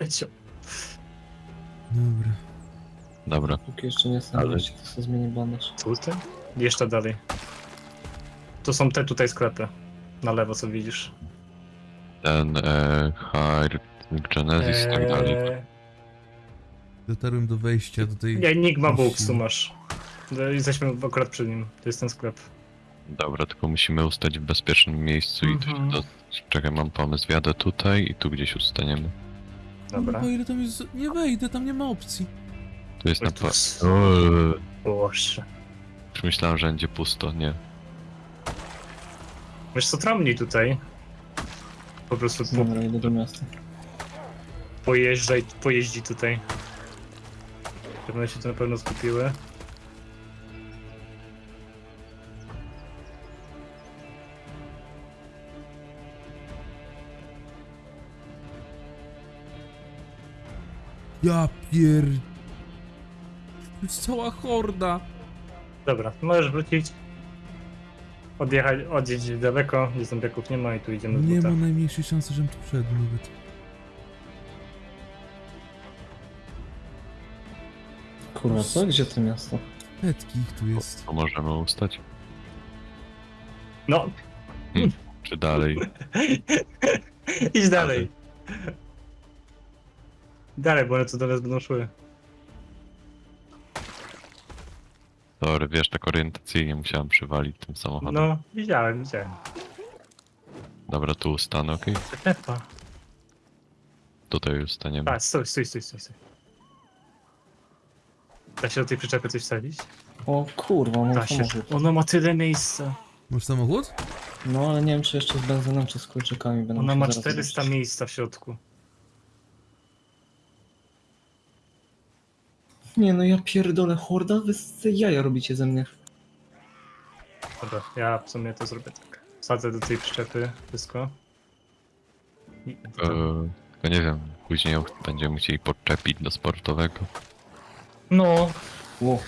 Leciał. Dobra. Dobra. Póki jeszcze nie jestem Ale- Ale... to sobie zmieni bandaż. Tutaj? Jeszcze dalej. To są te tutaj sklepy. Na lewo, co widzisz. Ten e, Hard Genesis i tak dalej. Eee, Dotarłem do wejścia do tej... Enigma Musimy. Books tu masz. No, Jesteśmy akurat przy nim. To jest ten sklep. Dobra, tylko musimy ustać w bezpiecznym miejscu i Mhm. się do... Czekaj, mam pomysł. Wjadę tutaj i tu gdzieś ustaniemy. Dobra. Kurwa, ile tam jest... Nie wejdę, tam nie ma opcji. Tu jest na Oj, tu pa... jest- Boże. Już myślałem, że będzie pusto, nie. Wiesz co, tramnij tutaj. Po prostu po, Dobra, idę do miasta. pojeżdżaj, pojeździ tutaj. One się tu na pewno skupiły. Ja pier... To jest cała horda. Dobra, możesz wrócić. Odjechać, odjeździć daleko, gdzie zombiaków nie ma i tu idziemy w Nie buta. ma najmniejszej szansy, żebym tu wszedł nawet. Kurwa, co? Gdzie to miasto? Petki ich tu jest. To możemy ustać? No, Czy dalej? idź dalej. Dalej, bo one tu do nas będą szły. Sorry, wiesz, tak orientacyjnie musiałem przywalić tym samochodem. No, widziałem, widziałem. Dobra, tu ustanę, okej? Pepa. Tutaj już staniemy. A, stój, stój, stój, stój. stój. Da się do tej przyczepy coś wsadzić? O kurwa, Da się. Ona ma tyle miejsca. Masz samochód? No ale nie wiem czy jeszcze z benzyną czy z kluczykami będę Ona musiał ma zaraz 400 zobaczyć. miejsca w środku. Nie no ja pierdolę, horda, wy z jaja robicie ze mnie. Dobra, ja w sumie to zrobię tak. Wsadzę do tej przyczepy wszystko. I Eee, tylko nie wiem, później ją będziemy musieli podczepić do sportowego. No, Ło.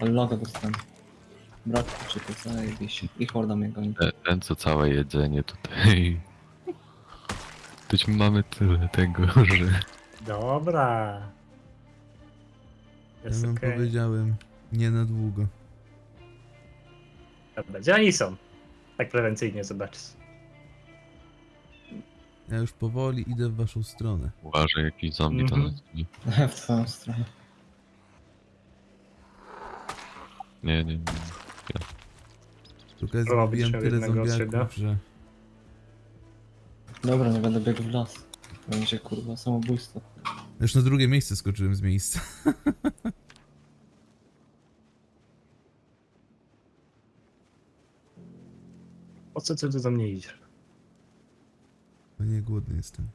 Ale laga dostałem. Brak kluczyków, zajebiście. I horda mnie goni. Ten, ten co całe jedzenie tutaj. Toć mamy tyle tego, że... dobra. Ja wam okej. powiedziałem. Nie na długo. Dobra, gdzie oni są? Tak prewencyjnie zobaczyć. Ja już powoli idę w waszą stronę. Uważaj, jakiś zombie to Mhm. nas nie... w twoją stronę. Nie, nie, nie. Tylko ja Robić zrobiłem tyle zombiaków, że... Dobra, nie będę biegł w las. Będzie kurwa samobójstwo. Już na drugie miejsce skoczyłem z miejsca. Po co ty tu do mnie idziesz? No nie, głodny jestem.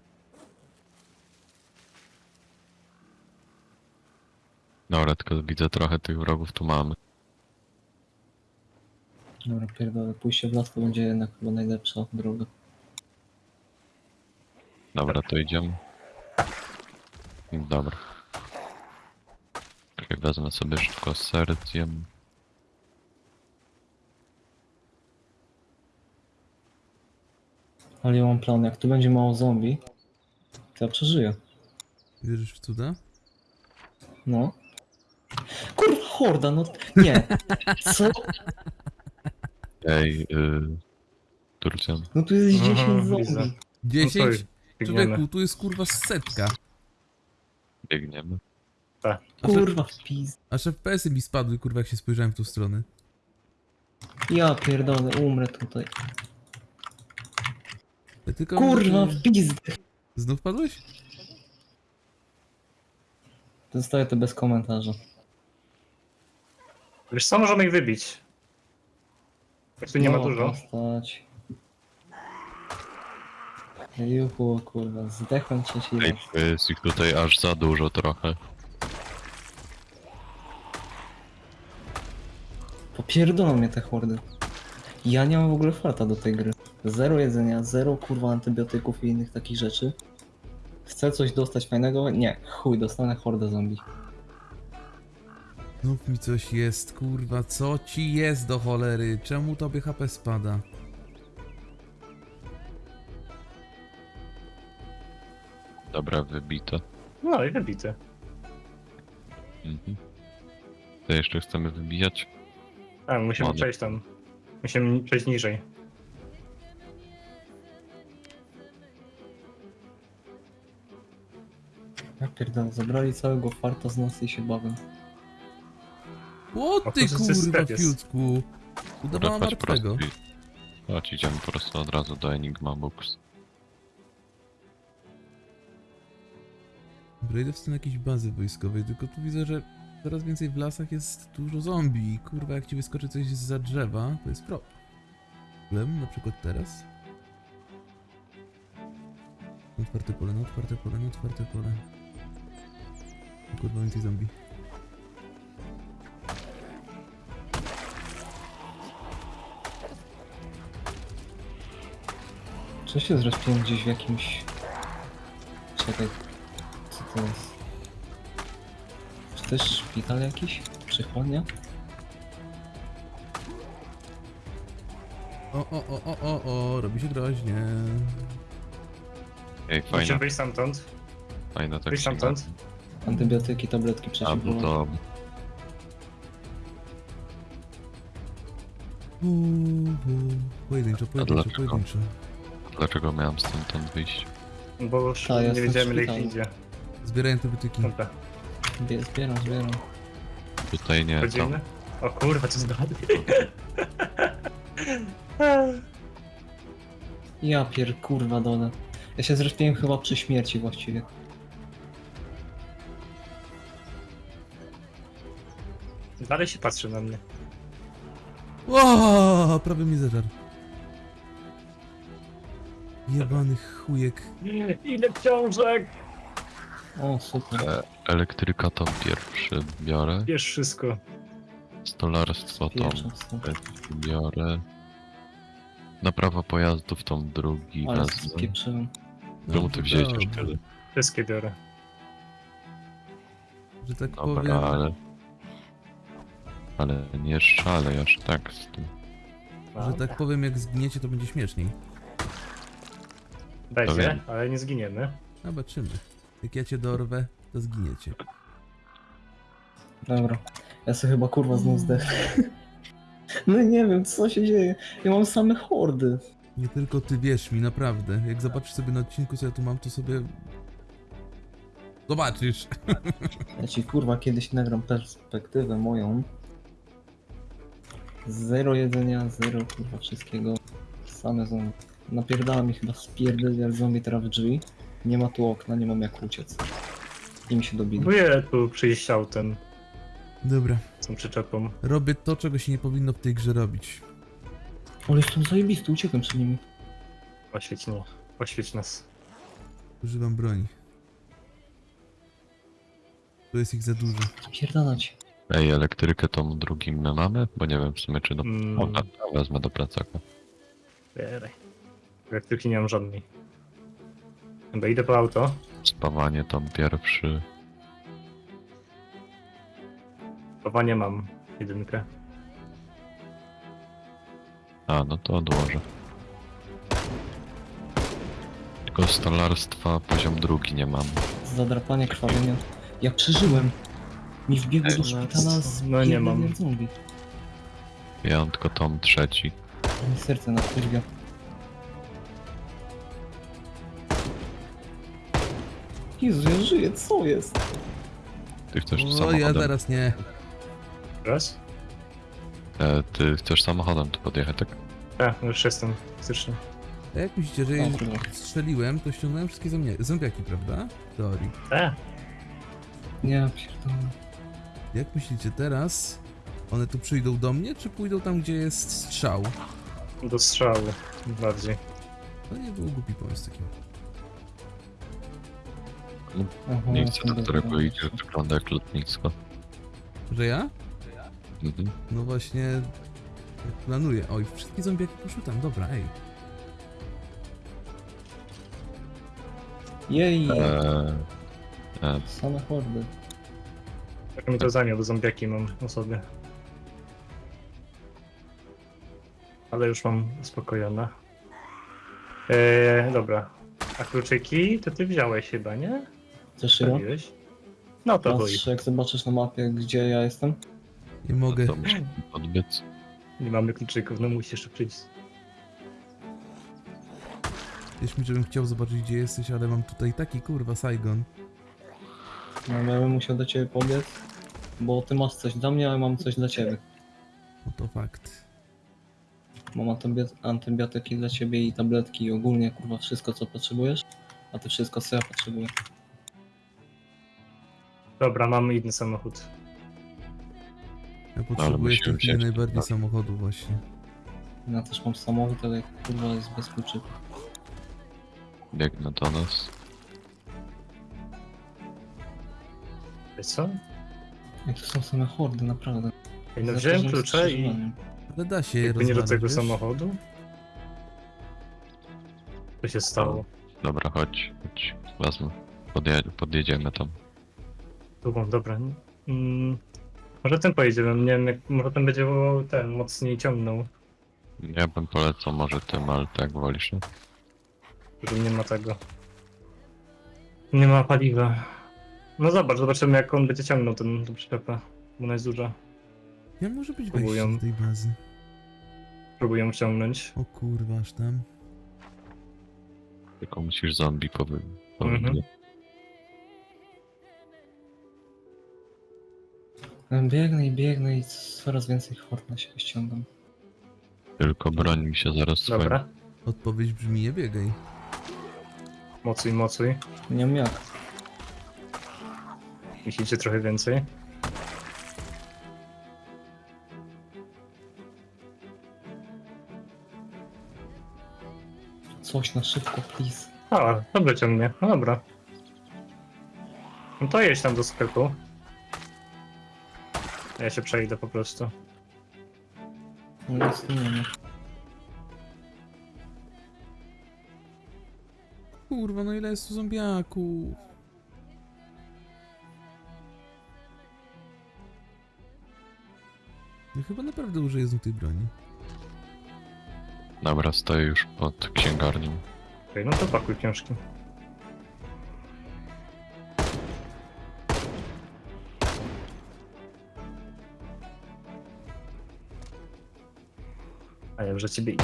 Dobra, tylko widzę trochę tych wrogów tu mamy. Dobra, pierdolę, pójście w las to będzie jednak chyba najlepsza droga. Dobra, to idziemy. Dobra. Czekaj, wezmę sobie szybko ser, zjem. Ale ja mam plan, jak tu będzie mało zombie, to ja przeżyję. Wierzysz w cuda? No. Kurwa, horda, no nie. Co? Ej, yy... Turcjan. No tu jest Aha, 10 widzę. zombie. 10? Biegniemy. Człowieku, tu jest kurwa setka. Biegniemy. Aż, Kurwa, w pizd. aż FPS-y mi spadły, kurwa, jak się spojrzałem w tą stronę. Ja pierdolę, umrę tutaj. Ja tylko... Kurwa, w pizd. Znów padłeś? Zostaję to bez komentarza. Wiesz co, możemy ich wybić. Jak tu nie ma dużo. Postać. Juhu, kurwa, zdechłem trzeci Ej, raz. to jest ich tutaj aż za dużo trochę. Popierdolą mnie te hordy. Ja nie mam w ogóle farta do tej gry. Zero jedzenia, zero kurwa antybiotyków i innych takich rzeczy. Chcę coś dostać fajnego? Nie, chuj, dostanę hordę zombie. Znów mi coś jest, kurwa, co ci jest do cholery? Czemu tobie HP spada? Dobra, wybite. No i wybity. Mhm. To jeszcze chcemy wybijać? A, musimy przejść tam. Musimy przejść niżej. Ja pierdolę, zabrali całego farta z nocy i się bawią. O O, ty to kurwa, jest. fiutku. Udawała Dobra, martwego. i- Chodź, idziemy po prostu od razu do Enigma Books. Dobra, idę w stronę jakiejś bazy wojskowej, tylko tu widzę, że coraz więcej w lasach jest dużo zombie kurwa, jak ci wyskoczy coś za drzewa, to jest problem, na przykład teraz. Otwarte pole, na otwarte pole, na otwarte pole. Kurwa, więcej zombie. Czy się zrespiłem gdzieś w jakimś... Czekaj, co to jest? Czy jest szpital jakiś? Przychodnia? O, o, o, o, o, o, robi się groźnie. Ej, Musimy fajna, wyjść stamtąd. fajna tak wyjść stamtąd. Antybiotyki, tabletki A, bo przeciwbólowe. to... Uhu. Pojedynczo, pojedynczo, dlaczego? pojedynczo. Dlaczego miałem stamtąd wyjść? Bo już Ta, nie jestem wiedziałem ile ich idzie. Zbieraj antybiotyki. Dobra, Bie- Zbieram, zbieram. Tutaj nie, chodzimy. tam. O kurwa, co zgadł. Ja pier kurwa dole. Ja się zrespiłem chyba przy śmierci właściwie. Dalej się patrzy na mnie. O, prawie mi zeżar. Jebany chujek. Ile książek! O, super. E, elektryka tam pierwszy biorę. Wiesz wszystko. Stolarstwo stąd. biorę. Naprawa pojazdów tam drugi Ale wezmę. spieprzyłem. Czemu ty wziąłeś dobra. już tyle? Wszystkie biorę. Że tak powiem. Dobra, ale... Ale nie szalej aż tak z tym. Że tak powiem, jak zgniecie, to będzie śmieszniej. To Będzie, ale nie zginiemy. Zobaczymy. Jak ja cię dorwę, to zginiecie. Dobra. Ja sobie chyba kurwa znów zdechnę. No nie wiem, co się dzieje. Ja mam same hordy. Nie tylko ty wierz mi, naprawdę. Jak zobaczysz sobie na odcinku, co ja tu mam, to sobie. Zobaczysz. Ja ci kurwa kiedyś nagram perspektywę moją. Zero jedzenia, zero kurwa wszystkiego. Same zombie. Napierdala mi chyba spierdolić zombie teraz w drzwi. Nie ma tu okna, nie mam jak uciec. I mi się dobili. Próbuję tu przyjść autem, Dobra. z tą przyczepą. Robię to, czego się nie powinno w tej grze robić. Ale jestem zajebisty, uciekłem przed nimi. Oświeć mnie. Oświeć nas. Używam broni. Tu jest ich za dużo. Pierdalać. Ej, elektrykę tą drugim my mamy? Bo nie wiem w sumie czy do... Mm. O, a, wezmę do plecaka. Bieraj. Elektryki nie mam żadnej. Dobra, idę po auto. Spawanie tam pierwszy. Chowanie mam. Jedynkę. A, no to odłożę. Tylko stolarstwa poziom drugi nie mam. Zadrapanie, krwawienia. Ja przeżyłem. Mi wbiegł do szpitala z no nie mam. zombie. Ja mam tylko tom trzeci. Mi serce na kurwia. Jezu, ja żyję, co jest? Ty chcesz O, ja samochodem? zaraz nie. Raz? E, ty chcesz samochodem tu podjechać, tak? A, no już jestem. Faktycznie. A jak myślicie, że jeżeli strzeliłem, to ściągnąłem wszystkie zombie- zombiaki, prawda? W teorii. E, Nie, pierdolę. Jak myślicie teraz? One tu przyjdą do mnie, czy pójdą tam, gdzie jest strzał? do strzału. Bardziej. To nie był głupi pomysł taki. Miejsce, do dobra, którego idziesz, wygląda jak lotnisko. Że ja? Mhm. No właśnie... jak Planuję. Oj, wszystkie zombiaki poszły tam, dobra, ej. Jej, Eee, e, same hordy. Jak mi to zajmie, bo zombiaki mam na sobie. Ale już mam uspokojone. Eee, dobra. A kluczyki to ty wziąłeś chyba, nie? Wziąłeś? No to. Patrz, jak zobaczysz na mapie, gdzie ja jestem. Nie mogę. To muszę odbiec. Nie mamy kluczyków, no musisz przyjść. Wiesz mi, żebym chciał zobaczyć, gdzie jesteś, ale mam tutaj taki kurwa Saigon. No, ja bym musiał do ciebie pobiec, bo ty masz coś dla mnie, a ja mam coś dla ciebie. No to fakt. Mam antybio- antybiotyki dla ciebie i tabletki i ogólnie kurwa wszystko co potrzebujesz, a ty wszystko co ja potrzebuję. Dobra, mamy inny samochód. Ja potrzebuję musimy tej chwili wziąć najbardziej tak. samochodu właśnie. Ja też mam samochód, ale kurwa jest bez kluczyków. Biegnę do nas. Wiesz co? Jak to są same hordy, naprawdę. Ej, no Za wziąłem każdym klucze i skrzyżowaniem. Ale da się je jakby nie do rozwalić, tego wiesz? samochodu. Co się stało? Dobra, chodź, chodź. Wezmę. Podje podjedziemy tam. Długą, dobra. Mm, może tym pojedziemy, nie wiem, jak, może ten będzie ten mocniej ciągnął, Ja bym polecał może tym, ale tak wolisz, nie? że nie ma tego. Nie ma paliwa. No zobacz, zobaczymy jak on będzie ciągnął ten, tą przyczepę, bo ona jest duża. Ja może być wejście Próbują. do tej bazy. Próbuję ciągnąć. O kurwa, aż tam. Tylko musisz zombie powy... Mhm. powy- Biegnę i biegnę i coraz więcej hord na siebie ściągam. Tylko broń mi się zaraz swoim. Dobra, Odpowiedź brzmi nie biegaj. mocuj, mocuj. Nie wiem jak. Musicie trochę więcej. Coś na szybko, please. A, dobrze ciągnie, no dobra. No to jedź tam do sklepu. Ja się przejdę po prostu. No nic tu nie ma. Kurwa, no ile jest tu zombiaków? Ja chyba naprawdę użyję znów tej broni. Dobra, stoję już pod księgarnią. Okej, no to pakuj książki. Już za ciebie idę.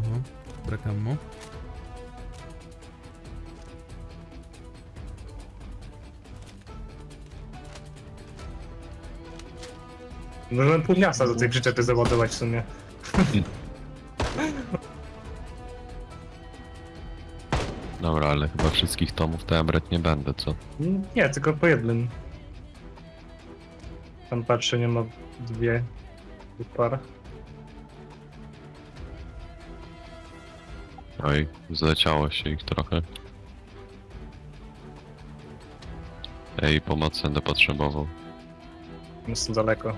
Oho, brak ammo. Możemy pół miasta do tej przyczepy załadować w sumie. Dobra, ale chyba wszystkich tomów to ja brać nie będę, co? Nie, tylko po jednym. Tam patrzę, nie ma dwie dwóch par. Oj, zleciało się ich trochę. Ej, pomocy będę potrzebował. Jestem daleko.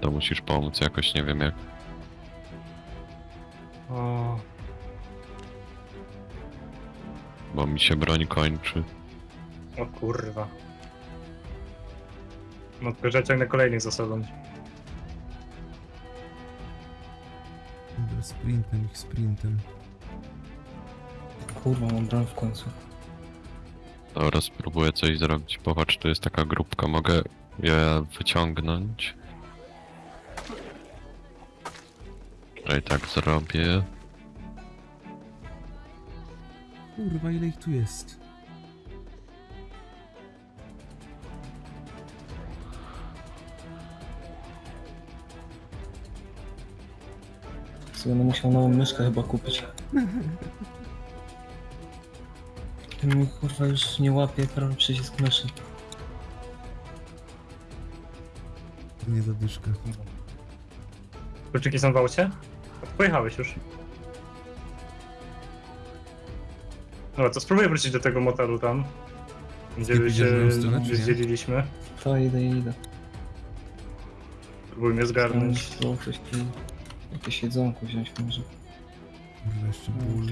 To musisz pomóc jakoś, nie wiem jak. O, Bo mi się broń kończy. o kurwa. No tylko, że ciągnę kolejnych za sobą. Sprintem ich sprintem. Kurwa, mam broń w końcu. Dobra, spróbuję coś zrobić. Popatrz, tu jest taka grupka, mogę je wyciągnąć. No i tak zrobię. Kurwa, ile ich tu jest? Sobie będę musiał nową myszkę chyba kupić. Mi kurwa już nie łapie prawy przycisk myszy. To nie zadyszka. Kluczyki są w aucie? Pojechałeś już. Dobra, to spróbuję wrócić do tego motelu tam. Gdzie się w drugą stronę, czy nie? zdzieliliśmy. To idę, idę. Spróbujmy zgarnąć. Tam coś tu... Jakieś jedzonko wziąć może. Kurwa, jeszcze ból.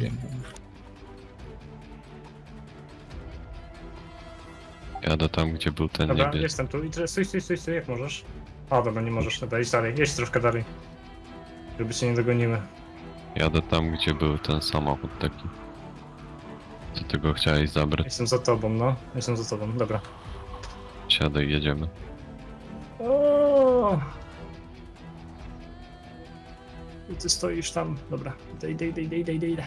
Jadę tam, gdzie był ten Dobra, niebieski. jestem tu. I teraz stój, stój, stój, stój, jak możesz. A, dobra, nie możesz. Dobra, idź dalej. Jedź troszkę dalej. Żeby cię nie dogonimy. Jadę tam, gdzie był ten samochód taki. Co ty go chciałeś zabrać? Jestem za tobą, no. Jestem za tobą, dobra. Siadaj, jedziemy. I ty stoisz tam. Dobra. Idę, idę, idę, idę, idę, idę.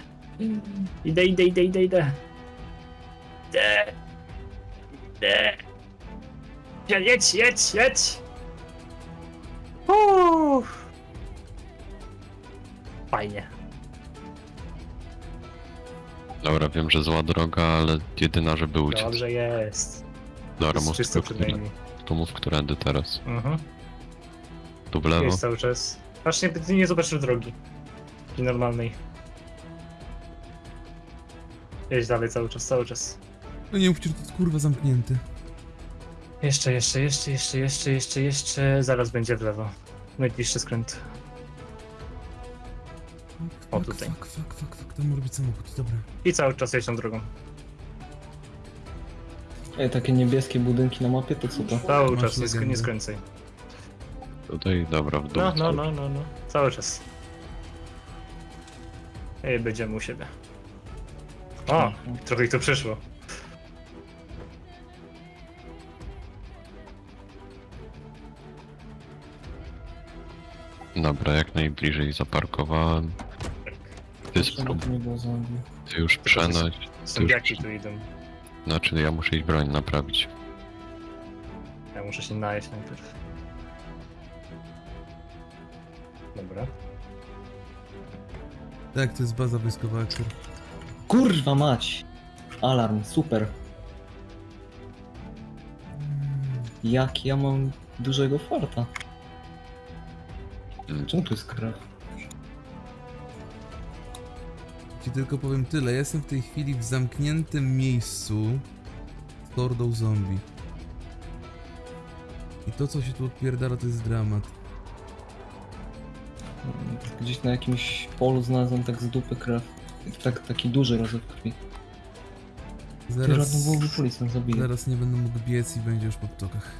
Idę, idę, idę, idę, idę. Idę. Idę. Idę. Jedź, jedź, jedź. Uff. Fajnie. Dobra, wiem, że zła droga, ale jedyna, żeby uciec. Dobrze jest. Dobra, mów czysto przynajmniej. to mów, którędy teraz. Mhm. Tu w lewo? Jest cały czas. Właśnie ty nie zobaczysz drogi. Takiej normalnej. Jedź dalej cały czas, cały czas. No nie mówcie, że to jest kurwa zamknięte. Jeszcze, jeszcze, jeszcze, jeszcze, jeszcze, jeszcze, jeszcze. Zaraz będzie w lewo. Najbliższy skręt. O, Fuck, tutaj. Fuck, fuck, fuck, fuck, to może być samochód, dobra. I cały czas jedź tą drogą. Ej, takie niebieskie budynki na mapie, to co to? Cały Masz czas, nie, sk- legendę. nie skręcaj. Tutaj, dobra, w dół. No, no, no, no, no. Cały czas. Ej, będziemy u siebie. O, trochę ich to przyszło. Dobra, jak najbliżej zaparkowałem. Ty, Żeby sprób- to nie było zombie. ty już przenoś. Zombiaki tu idą. Znaczy, ja muszę iść broń naprawić. Ja muszę się najeść najpierw. Dobra. Tak, to jest baza wojskowa aktor. Kurwa mać! Alarm, super. Jak ja mam dużego farta? Mm. Czemu tu jest krew? Ci tylko powiem tyle, jestem w tej chwili w zamkniętym miejscu z hordą zombie. I to co się tu odpierdala to jest dramat. Gdzieś na jakimś polu znalazłem tak z dupy krew. Tak, taki duży rozlew krwi. Ty Zaraz, radnowowy policjant zabije. zaraz nie będę mógł biec i będzie już po ptokach.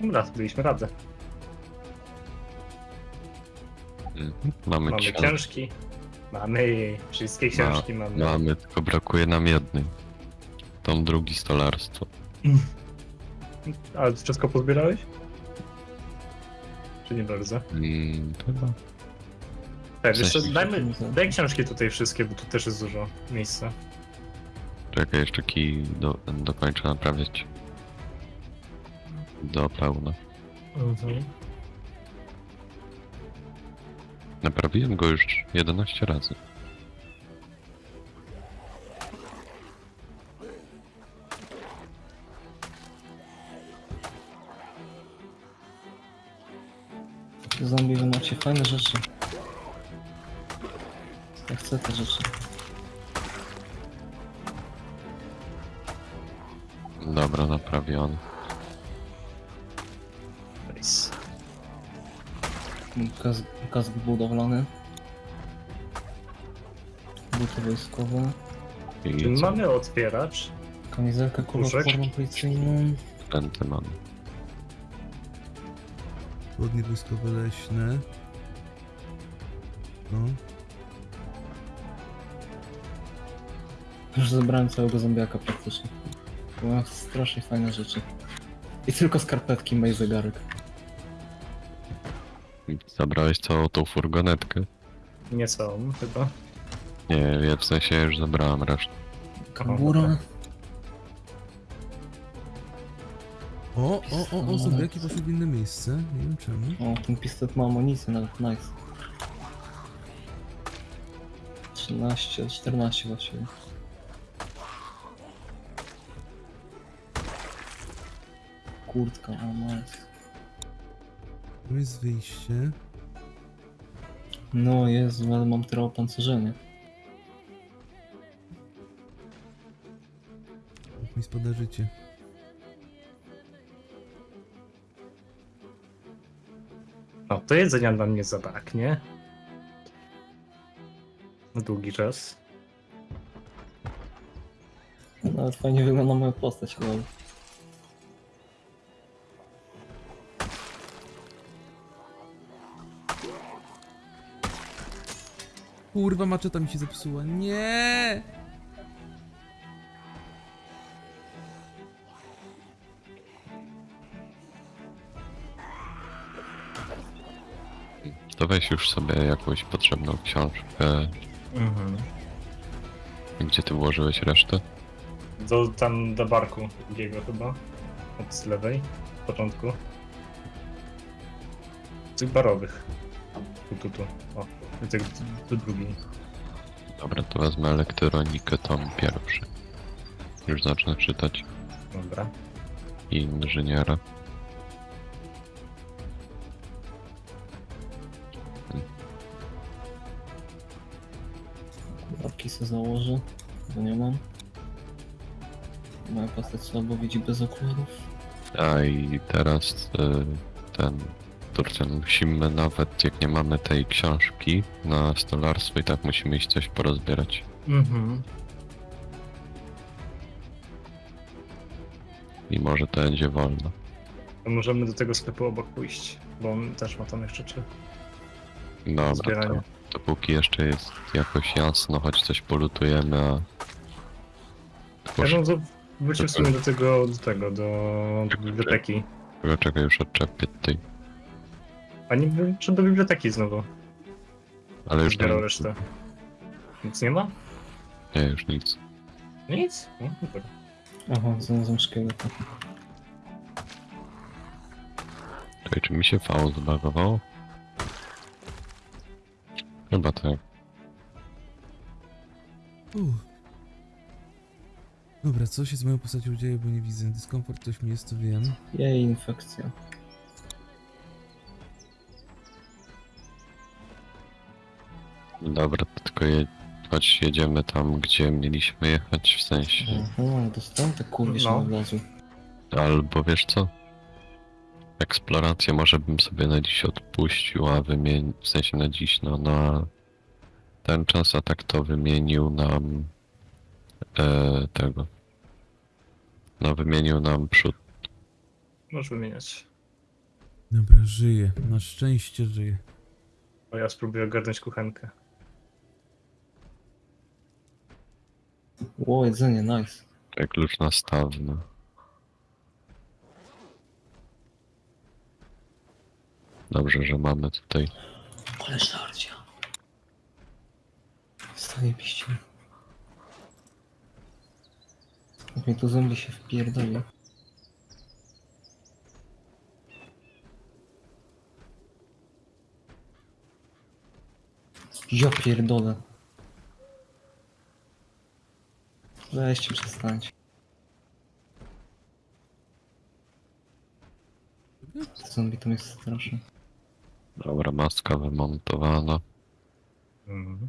Dobra, byliśmy radę. Mamy, Mamy książ- książki. Mamy. Wszystkie książki mamy. Mamy, tylko brakuje nam jednej. Tom drugi stolarstwo. Ale ty wszystko pozbierałeś? Czy nie bardzo? Mm, chyba. Tak, jeszcze sensie- dajmy, daj książki tutaj wszystkie, bo tu też jest dużo miejsca. Czekaj, jeszcze kij do, dokończę naprawiać. Do pełna. Mhm. Naprawiłem go już 11 razy. Zombie, wy macie fajne rzeczy. Ja chcę te rzeczy. Dobra, naprawiony. Nice. Kask, kask budowlany. Buty wojskowe. I Czy co? mamy otwieracz? Kamizelkę kuloodporną policyjną. Pęty mamy. Spodnie wojskowe leśne. No. Już zebrałem całego zombiaka praktycznie. Mam strasznie fajne rzeczy. I tylko skarpetki, mej zegarek. Zabrałeś całą tą furgonetkę? Nie są, chyba. Nie, ja w sensie już zabrałem resztę. Kabura. O, o, o, o, zombiaki poszły w inne miejsce. Nie wiem czemu. O, ten pistolet ma amunicję nawet, nice. 13, 14 właściwie. Kurtka, o nice. Tu jest wyjście. No Jezu, ale mam teraz opancerzenie. Jak mi spada życie. to jedzenia nam nie zabraknie. Na długi czas. No, Nawet fajnie wygląda moja postać. Kurwa, maczeta mi się zepsuła. Nie! To weź już sobie jakąś potrzebną książkę. Mhm. Gdzie ty włożyłeś resztę? Do, tam do barku drugiego chyba. Od lewej. W początku. Tych barowych. Tu, tu, tu. O, tych, tu drugi. Dobra, to wezmę elektronikę tom pierwszy. Już zacznę czytać. Dobra. I inżyniera. Sobie założę, bo nie mam. Moja postać słabo widzi bez okularów. A i teraz y, ten Turcjan musimy nawet jak nie mamy tej książki na stolarstwo i tak musimy iść coś porozbierać. Mhm. I może to będzie wolno. To możemy do tego sklepu obok pójść, bo on też ma tam jeszcze czy Dobra, zbieranie. to, dopóki jeszcze jest jakoś jasno, choć coś polutujemy, a... Ja no to wróćmy w sumie do tego, do tego, do biblioteki. szybko, czekaj, już odczepię tej. A nie czy do biblioteki znowu Ale już zbierał nie, resztę. Nic nie ma? nie, już nic. Nic? No. Aha, znalazłem szkieleta. Czekaj, czy mi się V zbagowało? Chyba tak. Uff. Dobra, co się z moją postacią dzieje, bo nie widzę. Dyskomfort coś mi jest, to wiem. Jej, infekcja. Dobra, to tylko je... choć jedziemy tam, gdzie mieliśmy jechać, w sensie... Aha, dostałem te kurwisz No. na wlazu. Albo wiesz co? Eksplorację może bym sobie na dziś odpuścił, a wymienił, w sensie na dziś, no na ten czas, a tak to wymienił nam e, tego. No wymienił nam przód. Możesz wymieniać. Dobra, żyję. Na szczęście żyję. Bo ja spróbuję ogarnąć kuchenkę. Ło, jedzenie, nice. Jak klucz nastawny. Dobrze, że mamy tutaj. Ale żarcia. Stanie piście. Jak mi tu zombie się wpierdoli. Ja pierdolę. Weźcie przestańcie. Zombie to mnie straszy. Dobra, maska wymontowana. Mhm.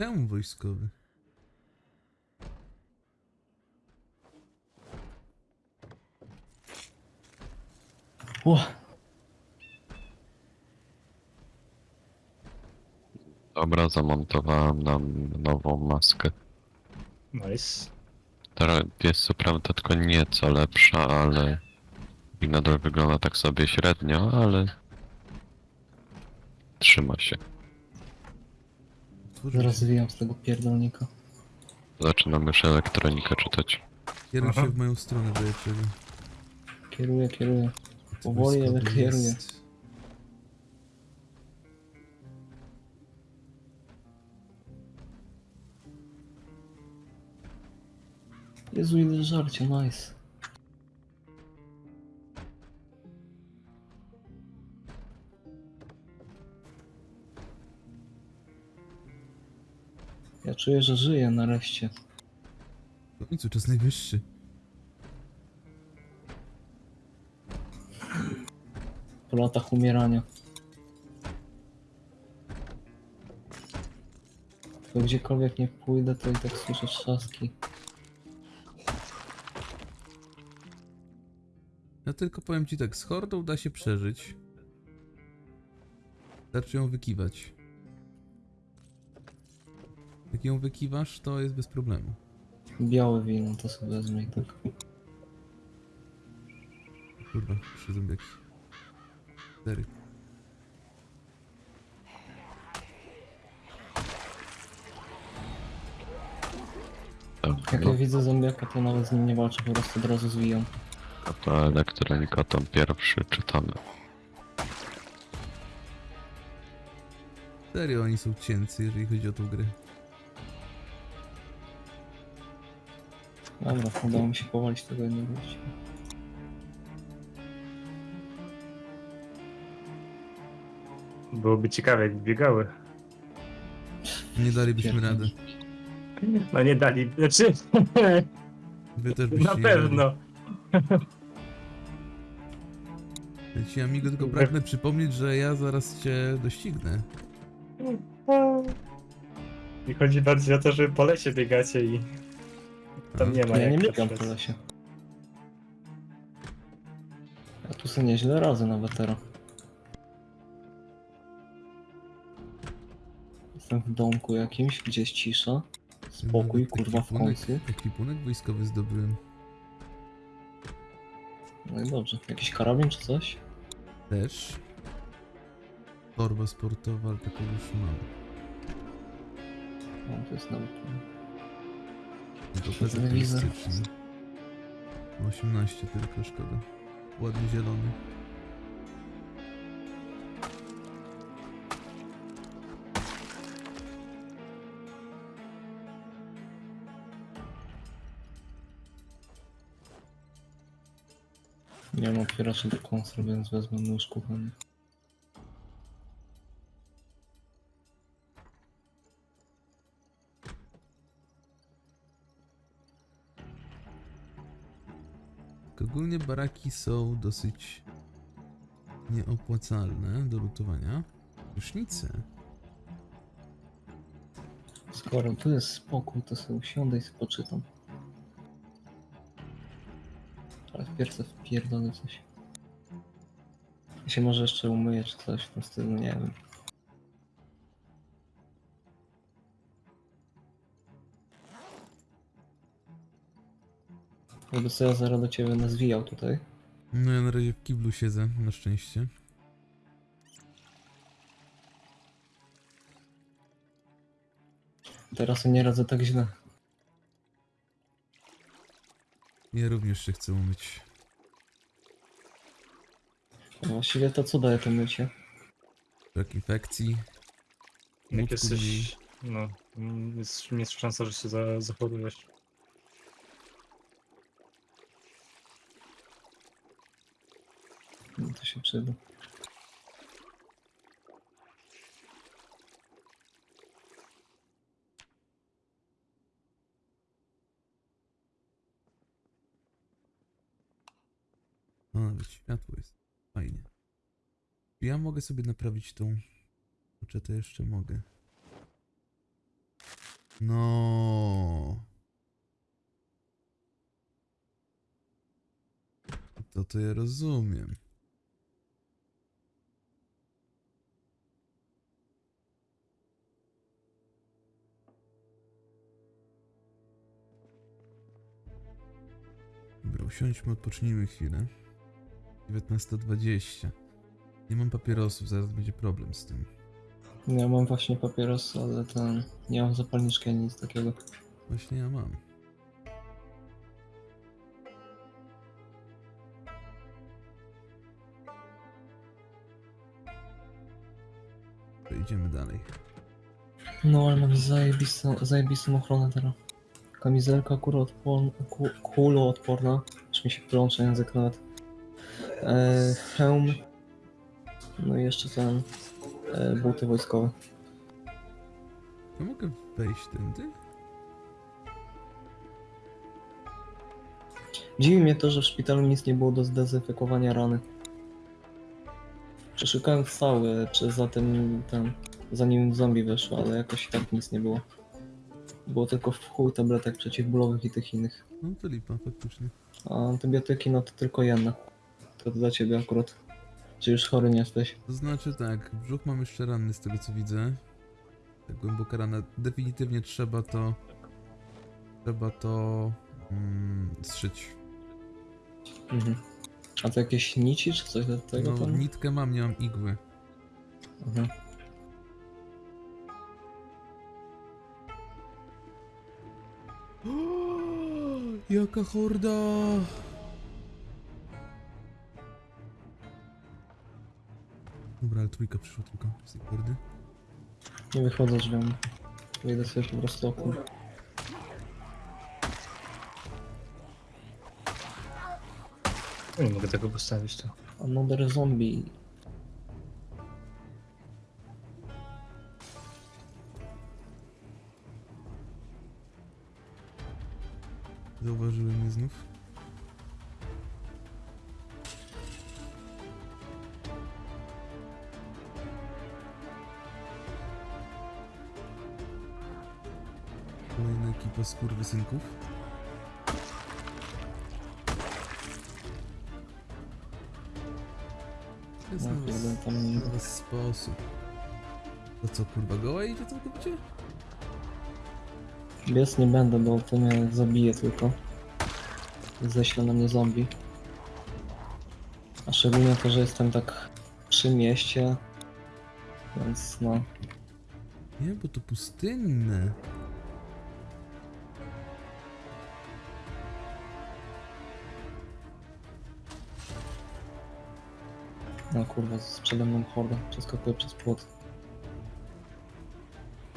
Temu wojskowy. Ło, Dobra, zamontowałem nam nową maskę. Nice. Teraz jest co prawda tylko nieco lepsza, ale i nadal wygląda tak sobie średnio, ale trzyma się. Otworzę zaraz zwijam z tego pierdolnika. Zaczynam już elektronikę czytać. Kieruj Aha. się w moją stronę, bo ja ciebie. Kieruję, kieruję. Powoli, ale kieruję. jest. Jezu, ile żarcia, nice. Ja czuję, że żyję nareszcie. W końcu czas najwyższy. Po latach umierania. Tylko gdziekolwiek nie pójdę, to i tak słyszę trzaski. Ja tylko powiem ci tak, z hordą da się przeżyć. Wystarczy ją wykiwać. Jak ją wykiwasz, to jest bez problemu. Białe wino to sobie wezmę i tak. Kurwa, trzy zombiaki. Cztery. Tak, Jak ja widzę zombiaka, to nawet z nim nie walczę, po prostu od razu zwijam. no to elektronika tam pierwszy czytamy. Serio, oni są cięcy, jeżeli chodzi o tą grę. Dobra, udało mi się powalić tego jednego gościa. Byłoby ciekawe, jak biegały. Nie dalibyśmy rady. No nie dali. Znaczy, Wy też byście na nie dali. pewno. Ja ci, amigo, tylko pragnę przypomnieć, że ja zaraz cię doścignę. I chodzi bardziej o to, że po lesie biegacie i tam nie ma Ja nie jak biegam po lesie. Ja tu sobie nieźle radzę nawet teraz. Jestem w domku jakimś, gdzie jest cisza. Spokój, Nawet kurwa, w końcu. Ekwipunek wojskowy zdobyłem. No i dobrze. Jakiś karabin czy coś? Też. Torba sportowa, ale taką już mam. No, to jest nawet... No to Świetny też wizor. styczny. 18 tylko, szkoda. Ładnie zielony. Nie mam otwieraczy do konsol, więc wezmę nóż kuchany. Tak Ogólnie baraki są dosyć nieopłacalne do lutowania. Rusznice. Skoro tu jest spokój, to sobie usiądę i sobie poczytam. Ale wpierw sobie wpierdolę coś. Ja się może jeszcze umyję czy coś w tym stylu, nie wiem. Żeby sobie ja zaraz do ciebie nazwijał tutaj. No ja na razie w kiblu siedzę, na szczęście. Teraz nie radzę tak źle. Ja również się chcę umyć. A Właściwie to co daje to mycie? Brak infekcji. Jak Mózgu mniej. jesteś, no, mm, jest, jest szansa, że się za, zachorujesz. No to się przyda. A, nawet światło jest. Fajnie. Ja mogę sobie naprawić tą... Czy to jeszcze mogę? No. To to ja rozumiem. Usiądźmy, odpocznijmy chwilę. 19.20. Nie mam papierosów, zaraz będzie problem z tym. Ja mam właśnie papieros, ale ten... Nie mam zapalniczki ani nic takiego. Właśnie ja mam. To idziemy dalej. No ale mam zajebistą, zajebistą ochronę teraz. Kamizelka kuloodporna, ku, kuloodporna. Już mi się plącze język nawet. E, hełm. No i jeszcze ten... E, buty wojskowe. Ja mogę wejść tędy? Dziwi mnie to, że w szpitalu nic nie było do zdezynfekowania rany. Przeszukałem cały, czy zatem ten, zanim zombie wyszło, ale jakoś i tak nic nie było. Było tylko w chuj tabletek przeciwbólowych i tych innych. No to lipa, faktycznie. A antybiotyki no to tylko jedna. To dla ciebie akurat. Czy już chory nie jesteś? To znaczy tak, brzuch mam jeszcze ranny z tego co widzę. Tak głęboka rana. Definitywnie trzeba to... Trzeba to... Mm, zszyć. Mhm. A to jakieś nici czy coś do tego No, tam? nitkę mam, nie mam igły. Mhm. Jaka horda! Dobra, ale trójka przyszła tylko z tej hordy. Nie wychodzę drzwiami. Wyjdę sobie po prostu Nie mogę tego postawić tu. Another zombie. Skurwysynków. Jest No, nowy, tam... nowy sposób. To co, kurwa, goła idzie całkowicie? Biec nie będę, bo to mnie zabije tylko. Ześle na mnie zombie. A szczególnie to, że jestem tak przy mieście. Więc no. Nie, bo to pustynne. Kurwa, z przede mną horda. Przeskakuję przez płot.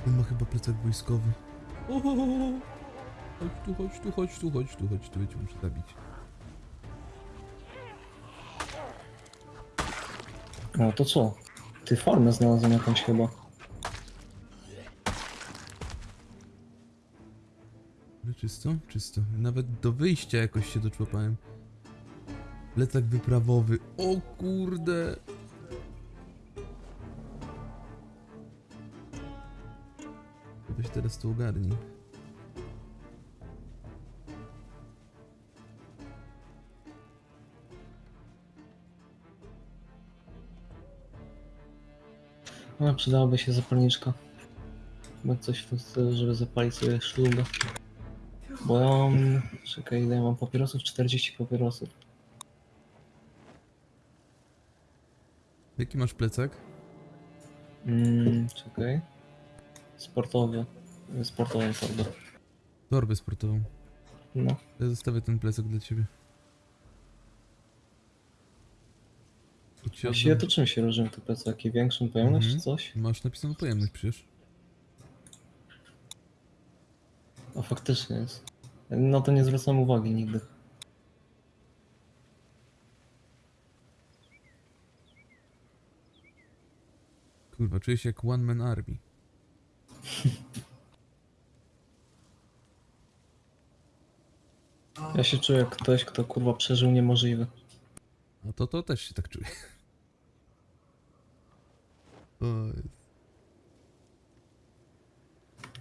On ma chyba plecak wojskowy. Ohohoho. Chodź tu, chodź tu, chodź tu, chodź tu, chodź tu, ja cię muszę zabić. No to co? Ty formę znalazłem jakąś chyba. Ale czysto? Czysto. Nawet do wyjścia jakoś się doczłapałem. Plecak wyprawowy. O kurde! To ogarnij. No, przydałaby się zapalniczka. Chyba coś w tym stylu, żeby zapalić sobie szlugę. Bo ja mam... Czekaj, ile ja mam papierosów? 40 papierosów. Jaki masz plecak? Mm, czekaj. Sportowy. Sportową torbę. Torbę sportową. No. Ja zostawię ten plecak dla ciebie. Właściwie oddam. to czym się różnią te plecaki? Większą pojemność Mhm. czy coś? Masz napisaną pojemność przecież. A faktycznie jest. No to nie zwracam uwagi nigdy. Kurwa, czuję się jak one man army. Ja się czuję jak ktoś, kto kurwa przeżył niemożliwe. A to to też się tak czuję. O.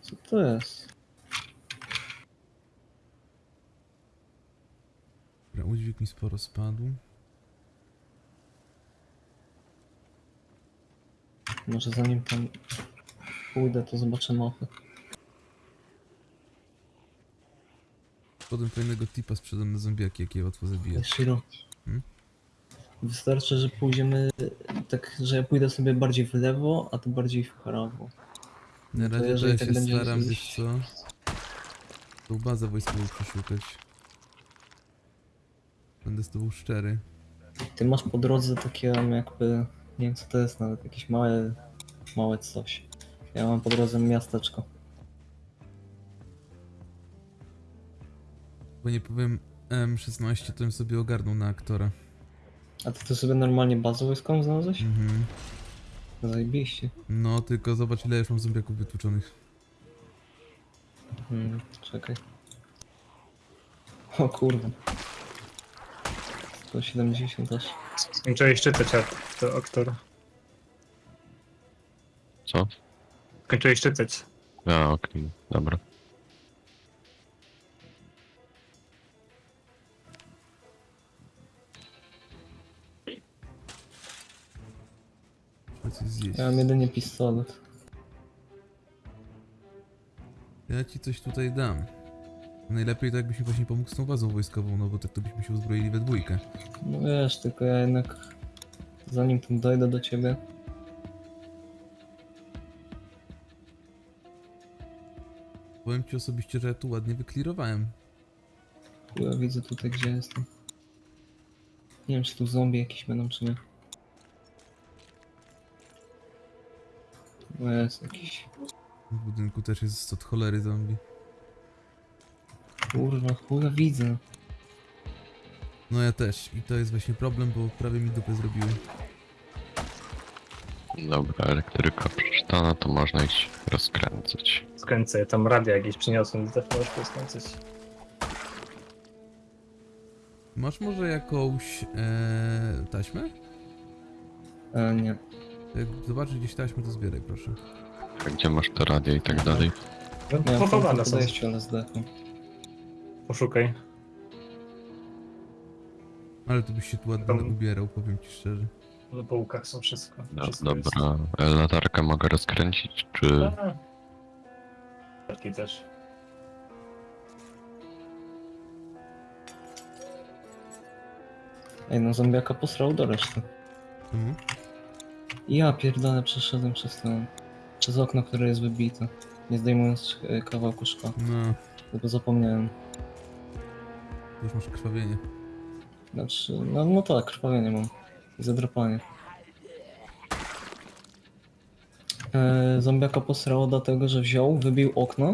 Co to jest? Dobra, udźwig mi sporo spadł. Może zanim tam pójdę, to zobaczę Potem fajnego tipa sprzedam na zombiaki, jakie łatwo zabijać. Ej, Shiro. Hmm? Wystarczy, że pójdziemy tak, że ja pójdę sobie bardziej w lewo, a ty bardziej w prawo. Na razie to ja tak się staram, iść- wiesz co? Tą bazę wojskową przeszukać. Będę z tobą szczery. Ty masz po drodze takie jakby, nie wiem co to jest nawet, jakieś małe, małe coś. Ja mam po drodze miasteczko. Bo nie powiem M16, to bym sobie ogarnął na aktora. A ty tu sobie normalnie bazę wojskową znalazłeś? Mhm. Zajebiście. No, tylko zobacz ile już mam zombiaków wytłuczonych. Hmm, czekaj. O kurwa. 170 aż. Skończyłeś czytać ak- to aktor. Co? Skończyłeś czytać. A, okej, dobra. Coś zjeść. Ja mam jedynie pistolet. Ja ci coś tutaj dam. Najlepiej to jakbyś mi właśnie pomógł z tą bazą wojskową, no bo tak to byśmy się uzbroili we dwójkę. No wiesz, tylko ja jednak zanim tam dojdę do ciebie, Powiem ci osobiście, że ja tu ładnie wyklirowałem. ja widzę tutaj gdzie jestem. Nie wiem czy tu zombie jakieś będą czy nie. No jest jakiś. W budynku też jest od cholery zombie. Kurwa, chuja widzę. No ja też. I to jest właśnie problem, bo prawie mi dupę zrobiły. Dobra, elektryka przeczytana, to można iść rozkręcać. Skręcę, ja tam radio jakieś przyniosłem, też możesz to skręcać. Masz może jakąś e, taśmę? E, nie. Jak zobaczysz gdzieś taśmę, to zbieraj proszę. A Gdzie masz to radio i tak dalej? No, w pochowane są. podejściu, ale zdechłem. Poszukaj. Ale to byś się tu ładnie Tam- ubierał, powiem ci szczerze. Na półkach są wszystko. No, wszystko jest. dobra, e, latarkę mogę rozkręcić, czy... A. Taki też. Ej, no zombiaka posrał do reszty. Czemu? Ja pierdolę przeszedłem przez ten... Przez okno, które jest wybite. Nie zdejmując e, kawałku szkła. No, Tylko zapomniałem. już masz krwawienie. Znaczy, no, no tak, krwawienie mam. I zadrapanie. E, zombiaka posrało dlatego, że wziął, wybił okno,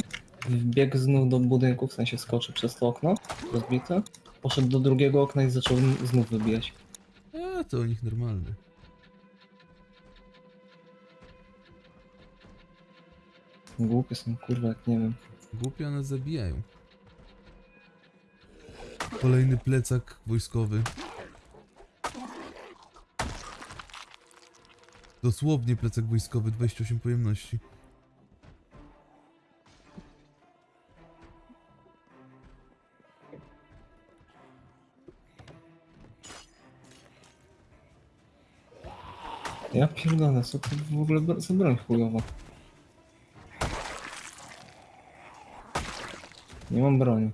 wbiegł znów do budynku, w sensie skoczył przez to okno, rozbite, poszedł do drugiego okna i zaczął znów wybijać. A, to u nich normalne. Głupie są, kurwa, jak nie wiem. Głupie one zabijają. Kolejny plecak wojskowy. Dosłownie plecak wojskowy, 28 pojemności. Ja pierdolę, co to w ogóle za broń chujowa? Nie mam broni.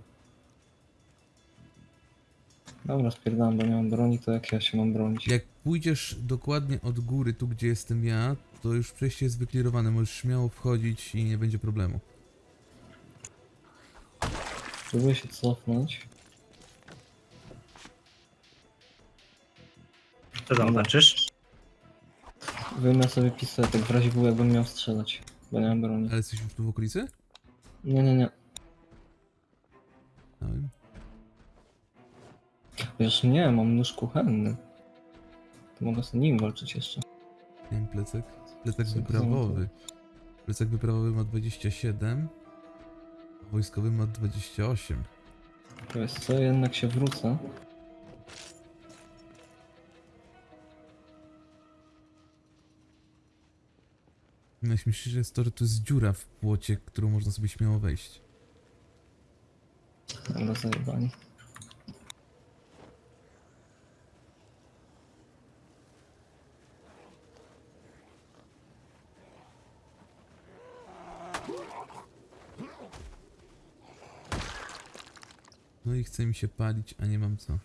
Dobra, spierdalam, bo nie mam broni, to jak ja się mam bronić? Jak pójdziesz dokładnie od góry, tu gdzie jestem ja, to już przejście jest wyklirowane, możesz śmiało wchodzić i nie będzie problemu. Próbuję się cofnąć. Co tam znaczysz? Wyjmę sobie pistolet, w razie był jakbym miał strzelać, bo nie mam broni. Ale jesteś już tu w okolicy? Nie, nie, nie. Wiesz, nie, mam nóż kuchenny. To mogę sobie nim walczyć jeszcze. nie wiem, plecak. Plecak Co wyprawowy. Plecak wyprawowy ma 27, a wojskowy ma 28. To jest co, jednak się wrócę. Najśmieszniejsze jest to, że to jest dziura w płocie, którą można sobie śmiało wejść. Ale zajebani. Chce mi się palić, a nie mam co.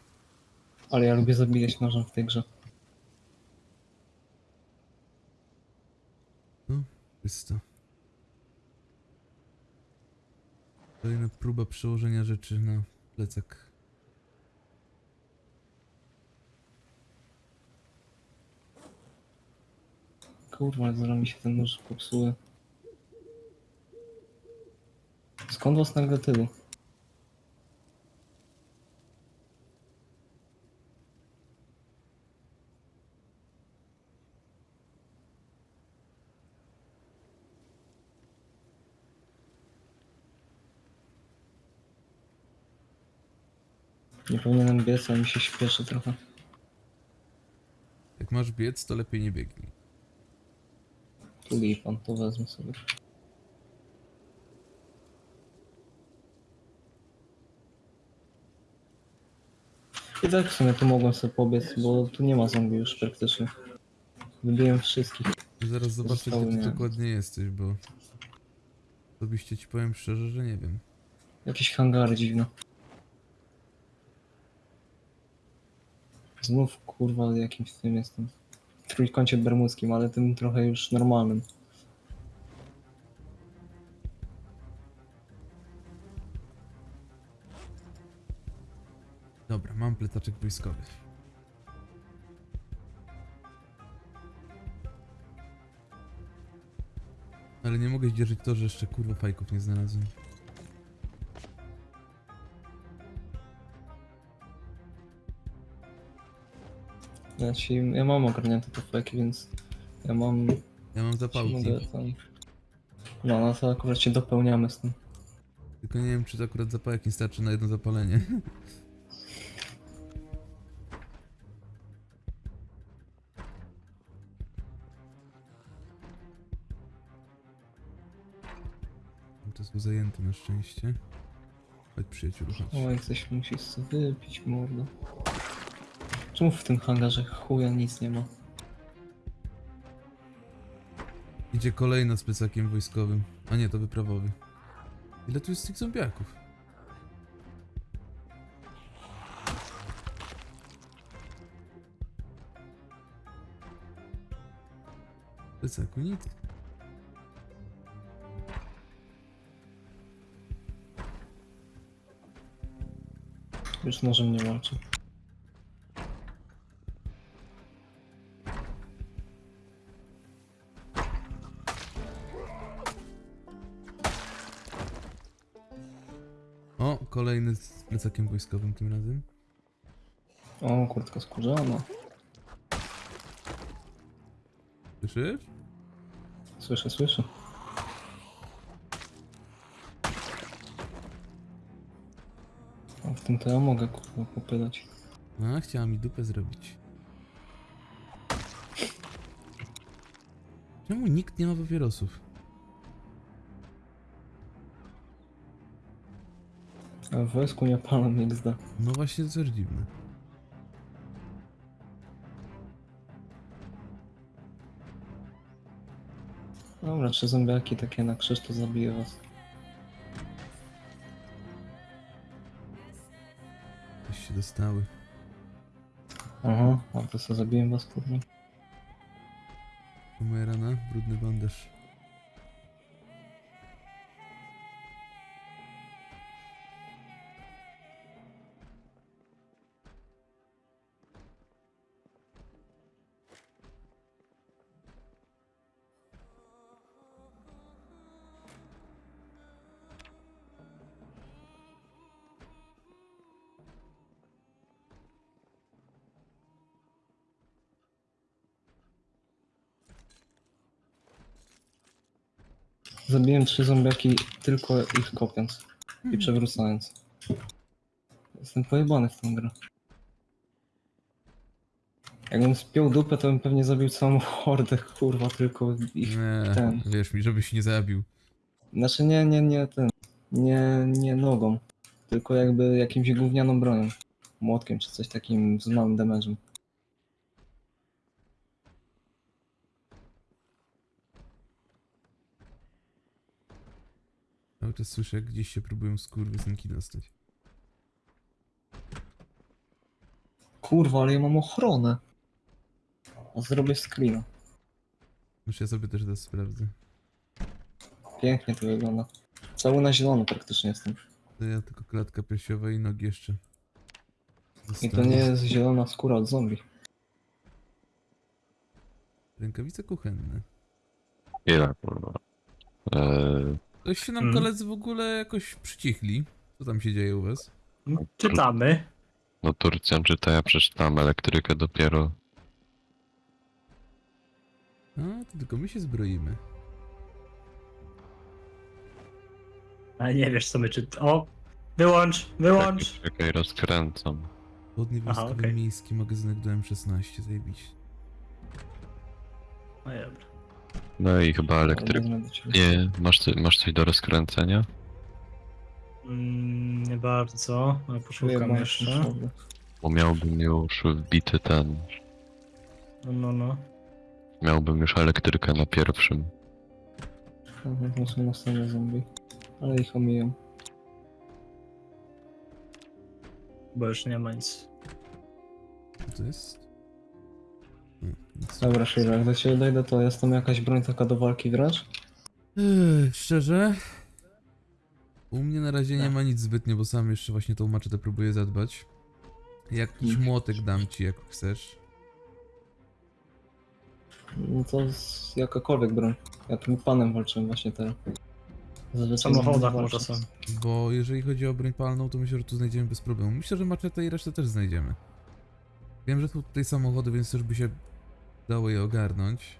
Ale ja lubię zabijać nożem w tej grze. No, jest to. Kolejna próba przełożenia rzeczy na plecak. Kurwa, zaraz mi się ten nóż popsuje. Skąd was nagle tylu? Nie powinienem biec, ale mi się śpieszy trochę. Jak masz biec, to lepiej nie biegnij. Tu pan, to wezmę sobie. I tak w sumie tu mogłem sobie pobiec, bo tu nie ma zombie już praktycznie. Wybiłem wszystkich. Zaraz zobaczę, gdzie ty nie. dokładnie jesteś, bo... Osobiście ci powiem szczerze, że nie wiem. Jakieś hangary dziwne. Znów kurwa jakimś tym jestem. W trójkącie bermudzkim, ale tym trochę już normalnym. Dobra, mam plecaczek wojskowy. Ale nie mogę zdzierżyć to, że jeszcze kurwa fajków nie znalazłem. Ja ci, ja mam ogarnięte te więc ja mam Ja mam zapałki, tam... No, no to akurat się dopełniamy z tym. tylko nie wiem, czy to akurat zapałek nie starczy na jedno zapalenie. To jest zajęty na szczęście. Chodź przyjaciół, chodź. Oj, coś musisz sobie wypić, mordo. Czemu w tym hangarze chuja nic nie ma? Idzie kolejna z plecakiem wojskowym. A nie, to wyprawowy. Ile tu jest tych zombiaków? Plecaku nic. Już nożem nie walczy. Plecakiem wojskowym tym razem. O, kurtka skórzana. Słyszysz? Słyszę, słyszę. O, w tym to ja mogę kurwa popylać. A, chciała mi dupę zrobić. Czemu nikt nie ma papierosów? A w wojsku nie palam XD. No właśnie, dziwne. Dobra, trzy zombiaki takie na krzyż to zabiję was. Coś się dostały. Aha, a to co zabiję was kurwa. Moja rana, brudny bandaż. Trzy zombiaki tylko ich kopiąc i przewracając. Jestem pojebany w tą grę. Jakbym spiął dupę, to bym pewnie zabił całą hordę, kurwa, tylko ich... Nie, ten. wierz mi, żebyś nie zabił. Znaczy nie, nie, nie ten... Nie, nie nogą, tylko jakby jakimś gównianą bronią. Młotkiem czy coś takim z małym damage'em. Cały czas słyszę, jak gdzieś się próbują skurwysynki dostać. Kurwa, ale ja mam ochronę. A zrobię screena. Muszę ja sobie też teraz sprawdzę. Pięknie to wygląda. Cały na zielono praktycznie jestem. To ja tylko klatka piersiowa i nogi jeszcze. I to Zostały. nie jest zielona skóra od zombie. Rękawice kuchenne. Ile kurwa? Eee, Ktoś się nam Mm. koledzy w ogóle jakoś przycichli. Co tam się dzieje u was? Czytamy. no Turcjan czyta, ja przeczytałem elektrykę dopiero. A, to tylko my się zbroimy. Ale nie wiesz co my czytamy. O! Wyłącz, wyłącz! Czekaj, czekaj, rozkręcam. Aha, wojskowy okej. miejski magazynek do M16, zajebiście. No i dobra. No i chyba ciebie. Nie, masz, co- masz coś do rozkręcenia? Mm, nie bardzo, ale poszukam jeszcze. Bo miałbym już wbity ten. No, no, no. Miałbym już elektrykę na pierwszym. To są następne zombie. Ale ich omijam. Bo już nie ma nic. Co to jest? Dobra, Shira, jak do ciebie dojdę, to jest tam jakaś broń taka do walki wręcz? Ech, szczerze? U mnie na razie nie ma nic zbytnio, bo sam jeszcze właśnie tą maczetę próbuję zadbać. Jakiś Mm. młotek dam ci, jak chcesz. No to z jakakolwiek broń. Ja tym panem walczyłem właśnie teraz. W Zazwyczaj samochodach walczę. może są. Bo jeżeli chodzi o broń palną, to myślę, że tu znajdziemy bez problemu. Myślę, że maczetę i resztę też znajdziemy. Wiem, że są tutaj samochody, więc też by się dało je ogarnąć.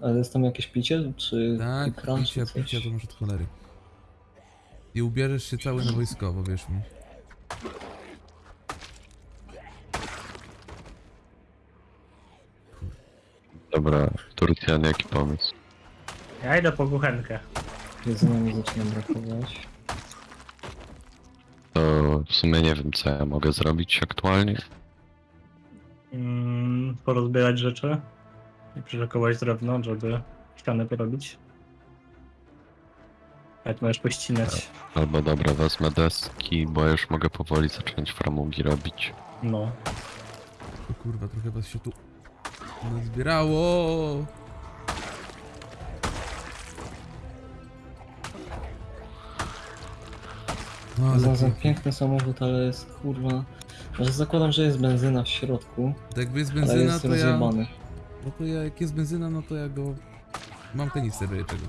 Ale jest tam jakieś picie? Czy Tak, ekran, picia, czy to może od cholery. I ubierzesz się cały na wojskowo, wierz mi. Dobra, Turcjan, jaki pomysł? Ja idę po kuchenkę. Jedzenia mi zaczyna brakować. To w sumie nie wiem, co ja mogę zrobić aktualnie. Mm, porozbierać rzeczy i przyszykować drewno, żeby ścianę porobić. Jak możesz pościnać. Albo dobra, wezmę deski, bo już mogę powoli zacząć framugi robić. No. O kurwa, trochę was się tu nazbierało. No, ale piękny samochód, ale jest kurwa... Że zakładam, że jest benzyna w środku, To jakby jest ale benzyna, jest to ja... rozjebany. No to ja, jak jest benzyna, no to ja go... Mam kanister do czego.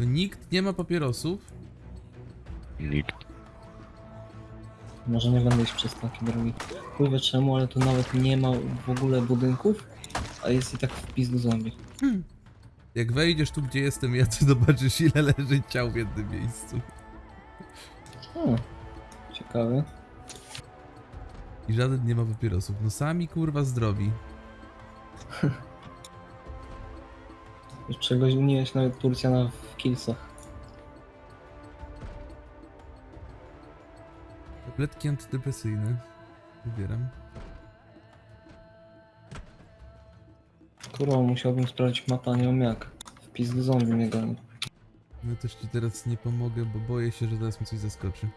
Nikt nie ma papierosów? Nikt. Może nie będę iść przez takie drogi. Chuj czemu, ale tu nawet nie ma w ogóle budynków, a jest i tak wpis do zombie. Jak wejdziesz tu, gdzie jestem ja, to zobaczysz ile leży ciał w jednym miejscu. O, ciekawe. I żaden nie ma papierosów. No sami kurwa zdrowi. Czegoś uniłeś nawet Turcjana w kilsach. Tabletki antydepresyjne. Wybieram. Kurwa, musiałbym sprawdzić mapę, a nie wiem jak. Wpis do zombie mnie goni. No też ci teraz nie pomogę, bo boję się, że teraz mi coś zaskoczy.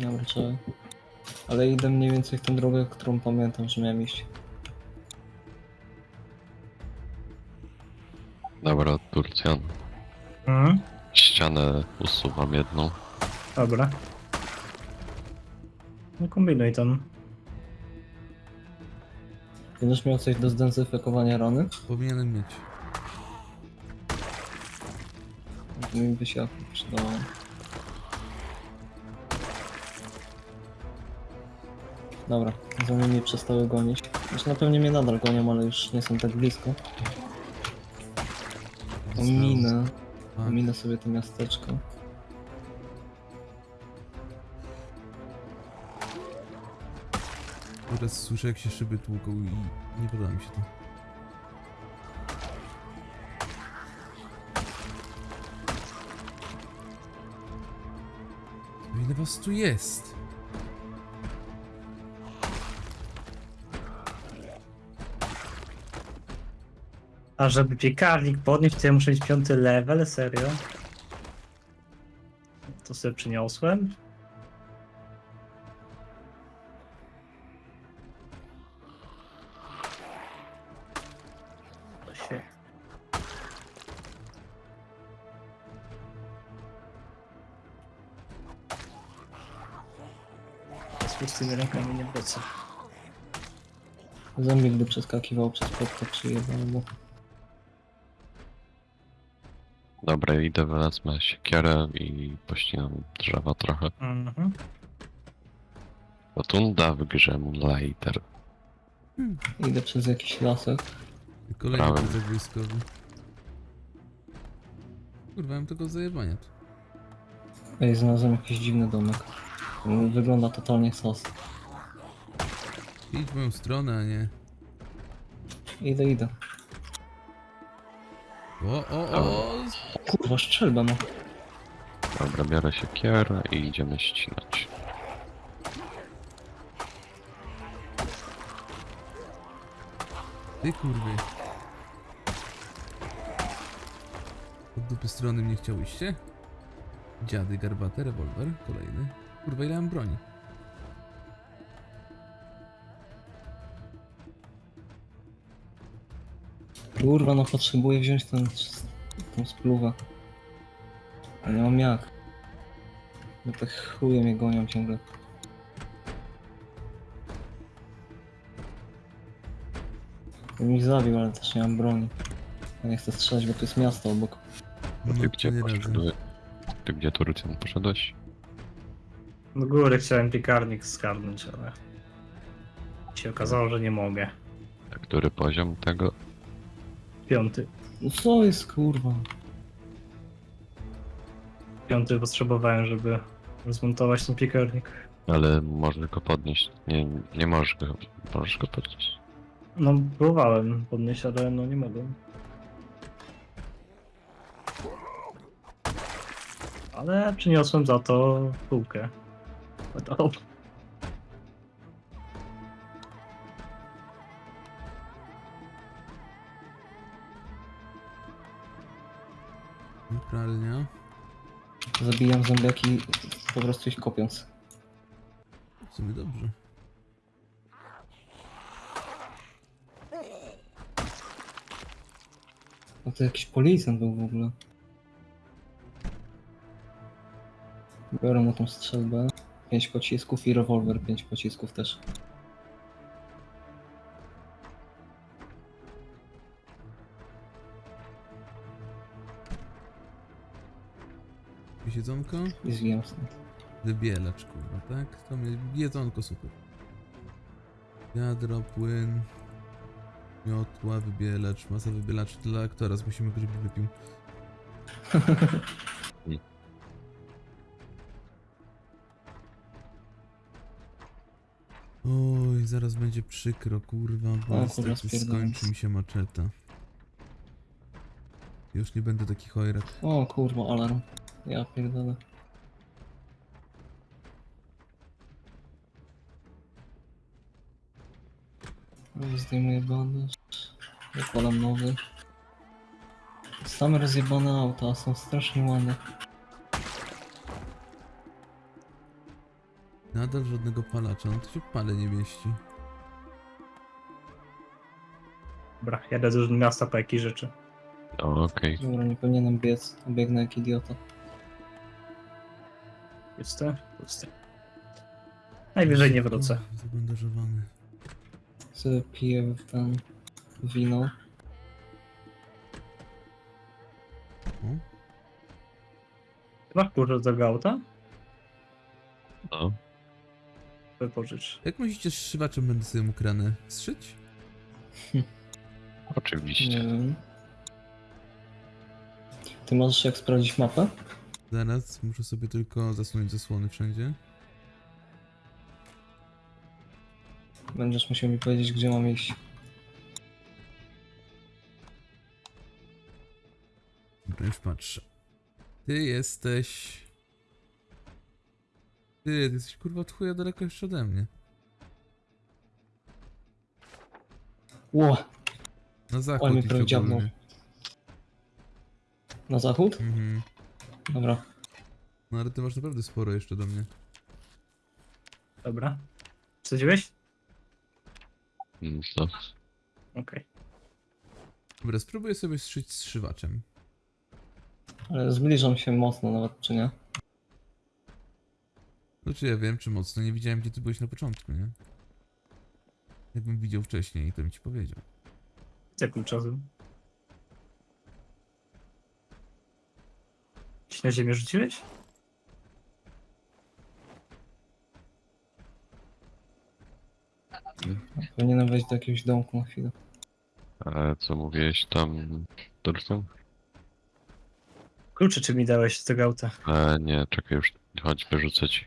Dobra, trzeba. Ale idę mniej więcej w tę drogę, którą pamiętam, że miałem iść. Dobra, Turcjan. Mhm. Ścianę usuwam jedną. Dobra. No kombinuj tam. Będziesz miał coś do zdezynfekowania rany? Powinienem mieć. Mi by się przydało. Dobra, zombie mnie przestały gonić. Znaczy na pewno mnie nadal gonią, ale już nie są tak blisko. Ominę, ominę sobie to miasteczko. Teraz słyszę jak się szyby tłuką i nie podoba mi się to. No Ile was tu jest? A żeby piekarnik podnieść, to ja muszę mieć piąty level, serio? To sobie przyniosłem. Zombie gdy przeskakiwał przez płotkę przyjechał mu. Dobra, idę wezmę siekierę i pościnam drzewa trochę. Mhm. Rotunda w grze Moonlighter. Idę przez jakiś lasek. Kolejny Prawym. plecak wojskowy. Kurwa, mam tego zajebania tu. Ej, znalazłem jakiś dziwny domek. Wygląda totalnie sos. Idź w moją stronę, a nie... Idę, idę. O, o, o! Kurwa, strzelba no. Dobra, biorę się kierę i idziemy ścinać. Ty kurwy. Od dupy strony mnie chciałyście? Dziady, garbate, rewolwer, kolejny. Kurwa, ile mam broni? Kurwa, no potrzebuję wziąć ten, tą spluwę. Ale nie mam jak. Bo te chuje mnie gonią ciągle. Bym ich zabił, ale też nie mam broni. Ja nie chcę strzelać, bo to jest miasto obok. No ty No, gdzie nie poszedłeś? Ty gdzie tu Lucian poszedłeś? Do góry chciałem piekarnik skarnąć, ale się okazało, że nie mogę. A który poziom tego? Piąty. No co jest kurwa? Piąty potrzebowałem, żeby zmontować ten piekarnik. Ale można go podnieść. Nie, nie możesz go. Możesz go podnieść. No, próbowałem podnieść, ale no nie mogłem. Ale przyniosłem za to półkę. To Pralnia. Zabijam zombiaki po prostu ich kopiąc. W sumie dobrze. No to jakiś policjant był w ogóle. Biorę mu tą strzelbę. 5 pocisków i rewolwer 5 pocisków też. Jedzonko? Zwijam stąd. Wybielacz, kurwa, tak? To mnie jedzonko super. Wiadro, płyn, miotła, wybielacz, masa wybielaczy dla aktora, musimy go, żeby wypił. Oj, zaraz będzie przykro, kurwa, bo O, kurwa, skończy mi się maczeta. Już nie będę taki chojrak. O kurwa, alarm. Ja pierdolę. Zdejmuję bandaż. Zakładam nowy. Same rozjebane auta są strasznie ładne. Nadal żadnego palacza, no to się pale nie mieści. Dobra, jadę do miasta po jakieś rzeczy. Okej. Dobra, nie powinienem biec. Biegnę jak idiota. Puste? Puste. Najwyżej nie wrócę. Zabandażowany. Sobie piję w ten wino. O, Masz kurczę do auta? No. Wypożycz. Jak myślicie, z szywaczem będę sobie mógł ranę strzyć? Nie Oczywiście. wiem. Ty możesz jak sprawdzić mapę? Zaraz, muszę sobie tylko zasunąć zasłony wszędzie. Będziesz musiał mi powiedzieć, gdzie mam iść. Dobra, już patrzę. Ty jesteś... Ty, ty jesteś kurwa od chuja daleko jeszcze ode mnie. Ło! Na zachód Oj, mnie idź prawie dziabnął. ogólnie. Na zachód? Mhm. Dobra. No ale ty masz naprawdę sporo jeszcze do mnie. Dobra. Wsadziłeś? Mm, No. Okej. Dobra, spróbuję sobie strzyć z szywaczem. Ale zbliżam się mocno nawet, czy nie? Znaczy ja wiem, czy mocno. Nie widziałem, gdzie ty byłeś na początku, nie? Jakbym widział wcześniej, to bym ci powiedział. Chcę kluczowym. Gdzieś na ziemię rzuciłeś? Powinienem wejść do jakiegoś domku na chwilę. Ale co mówiłeś tam, Dorson? Klucze czy mi dałeś z tego auta? E, nie, czekaj już. Chodź, wyrzucę ci.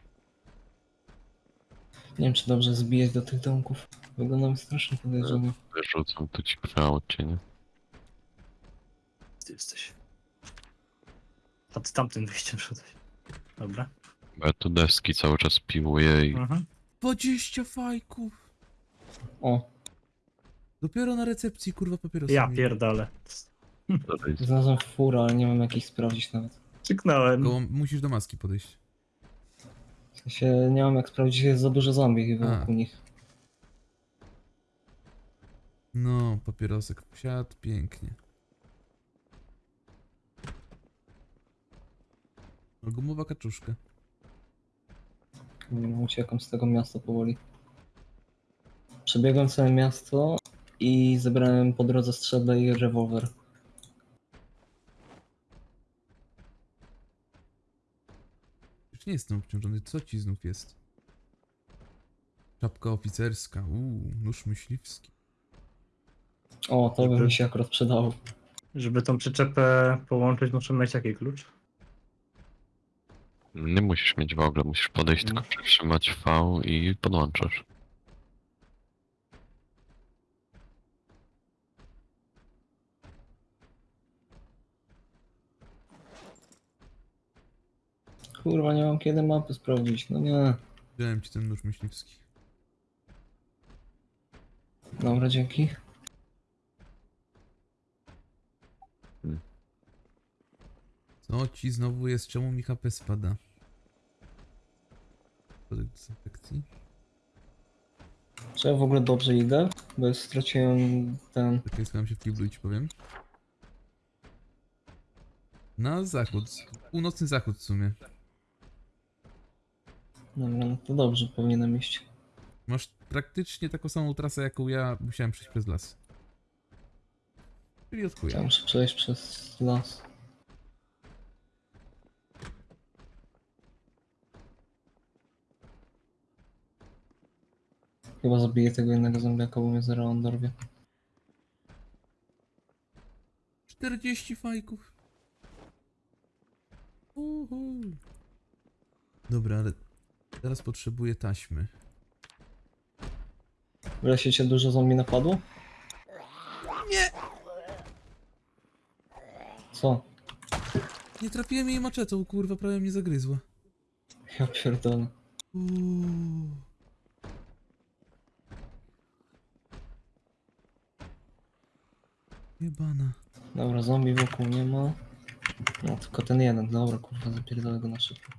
Nie wiem, czy dobrze zbijać do tych domków. Wygląda mi strasznie podejrzanie. Wyrzucam tu ci w aucie, nie? Ty jesteś. Pod tamtym wyjściem szedłeś. Dobra. Bo ja tu deski cały czas piłuję i Mhm. 20 fajków! O, Dopiero na recepcji, kurwa, papierosy. Ja pierdolę. tutaj znalazłem furę, ale nie wiem jak ich sprawdzić nawet. Czyknąłem. Koło, musisz do maski podejść. W sensie nie mam jak sprawdzić, jest za dużo zombie A. wokół nich. No, papierosek wsiadł, pięknie. Gumowa kaczuszka. Nie wiem, Uciekam z tego miasta powoli. Przebiegłem całe miasto i zebrałem po drodze strzelbę i rewolwer. Już nie jestem obciążony, co ci znów jest? Czapka oficerska, uuu, nóż myśliwski. O, to by mi się akurat przydało. Żeby tą przyczepę połączyć, muszę mieć jaki klucz? Nie musisz mieć w ogóle, musisz podejść, Mm. tylko przytrzymać V i podłączasz. Kurwa, nie mam kiedy mapy sprawdzić. No nie. Wziąłem ci ten nóż myśliwski. Dobra, dzięki. Co ci znowu jest? Czemu mi HP spada? Dezynfekcji. Czy ja w ogóle dobrze idę? Bo ja straciłem ten... Czekaj, schowam się w kiblu i ci powiem. Na zachód. Północny zachód w sumie. Dobra, no to dobrze powinienem iść. Masz praktycznie taką samą trasę, jaką ja musiałem przejść przez las. Czyli od Ja chuja. muszę przejść przez las. Chyba zabiję tego jednego zombiaka, bo mnie zaraz on dorwie. 40 fajków. Uhu. Dobra, ale teraz potrzebuję taśmy. W lesie cię dużo zombie napadło? Nie! Co? Nie trafiłem jej maczetą, kurwa, prawie mnie zagryzła. Ja pierdolę. Uuu. Jebana. Dobra, zombie wokół nie ma. No tylko ten jeden, dobra kurwa, zapierdolę go na szybko.